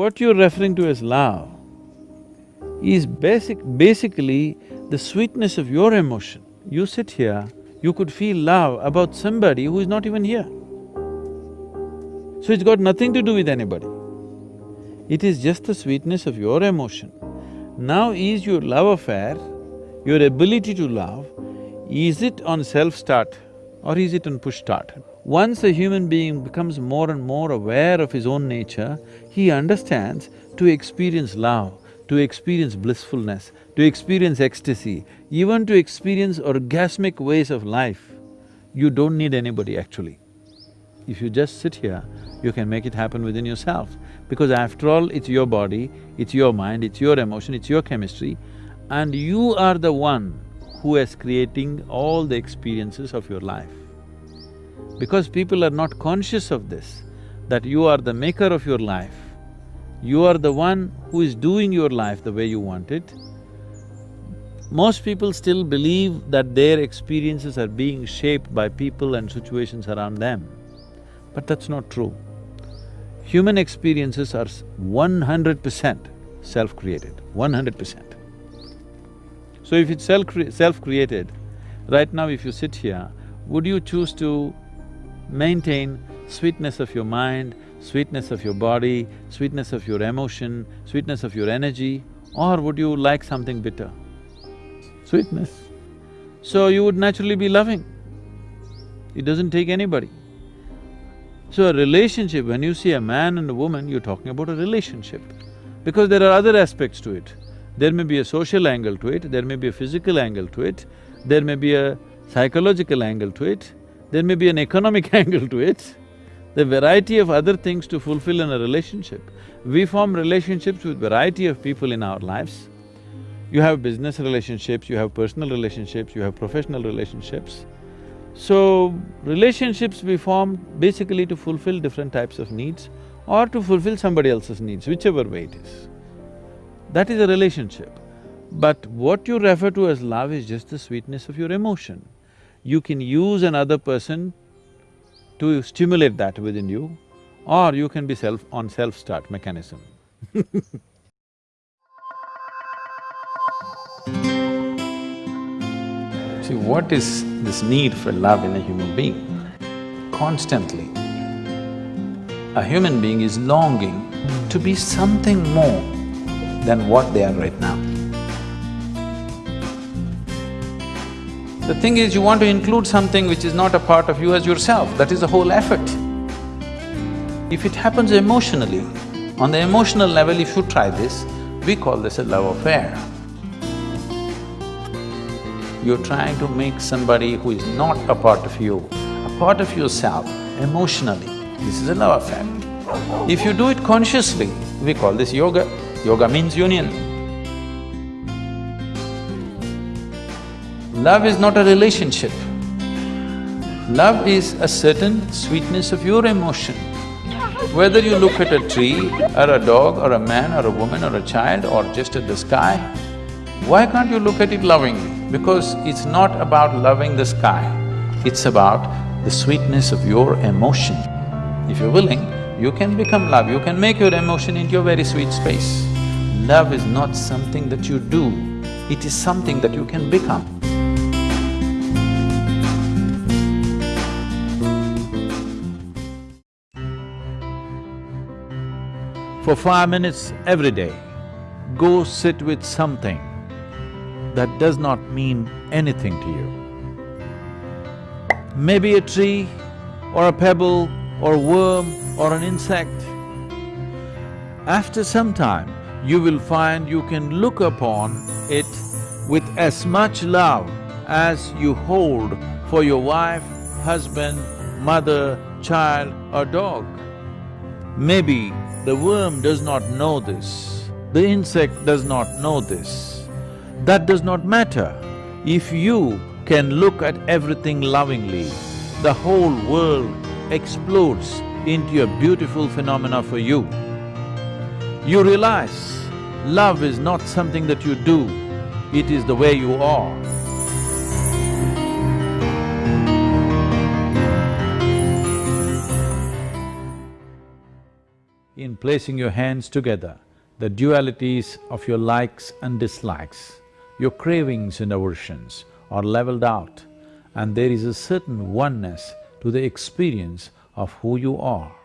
What you're referring to as love is basic… basically the sweetness of your emotion. You sit here, you could feel love about somebody who is not even here. So it's got nothing to do with anybody. It is just the sweetness of your emotion. Now is your love affair, your ability to love, is it on self-start or is it on push-start? Once a human being becomes more and more aware of his own nature, he understands to experience love, to experience blissfulness, to experience ecstasy, even to experience orgasmic ways of life, you don't need anybody actually. If you just sit here, you can make it happen within yourself. Because after all, it's your body, it's your mind, it's your emotion, it's your chemistry, and you are the one who is creating all the experiences of your life. Because people are not conscious of this, that you are the maker of your life, you are the one who is doing your life the way you want it, most people still believe that their experiences are being shaped by people and situations around them, but that's not true. Human experiences are one hundred percent self-created, one hundred percent. So if it's self self-created, right now if you sit here, would you choose to maintain sweetness of your mind, sweetness of your body, sweetness of your emotion, sweetness of your energy, or would you like something bitter? Sweetness. So you would naturally be loving. It doesn't take anybody. So a relationship, when you see a man and a woman, you're talking about a relationship. Because there are other aspects to it. There may be a social angle to it, there may be a physical angle to it, there may be a psychological angle to it, there may be an economic angle to it, the variety of other things to fulfill in a relationship. We form relationships with variety of people in our lives. You have business relationships, you have personal relationships, you have professional relationships. So, relationships we form basically to fulfill different types of needs or to fulfill somebody else's needs, whichever way it is. That is a relationship. But what you refer to as love is just the sweetness of your emotion you can use another person to stimulate that within you, or you can be self… on self-start mechanism See, what is this need for love in a human being? Constantly, a human being is longing to be something more than what they are right now. The thing is, you want to include something which is not a part of you as yourself, that is the whole effort. If it happens emotionally, on the emotional level if you try this, we call this a love affair. You're trying to make somebody who is not a part of you, a part of yourself, emotionally, this is a love affair. If you do it consciously, we call this yoga. Yoga means union. Love is not a relationship. Love is a certain sweetness of your emotion. Whether you look at a tree, or a dog, or a man, or a woman, or a child, or just at the sky, why can't you look at it lovingly? Because it's not about loving the sky, it's about the sweetness of your emotion. If you're willing, you can become love, you can make your emotion into a very sweet space. Love is not something that you do, it is something that you can become. For five minutes every day, go sit with something that does not mean anything to you. Maybe a tree or a pebble or a worm or an insect. After some time, you will find you can look upon it with as much love as you hold for your wife, husband, mother, child or dog. Maybe the worm does not know this, the insect does not know this. That does not matter. If you can look at everything lovingly, the whole world explodes into a beautiful phenomena for you. You realize love is not something that you do, it is the way you are. In placing your hands together, the dualities of your likes and dislikes, your cravings and aversions are leveled out and there is a certain oneness to the experience of who you are.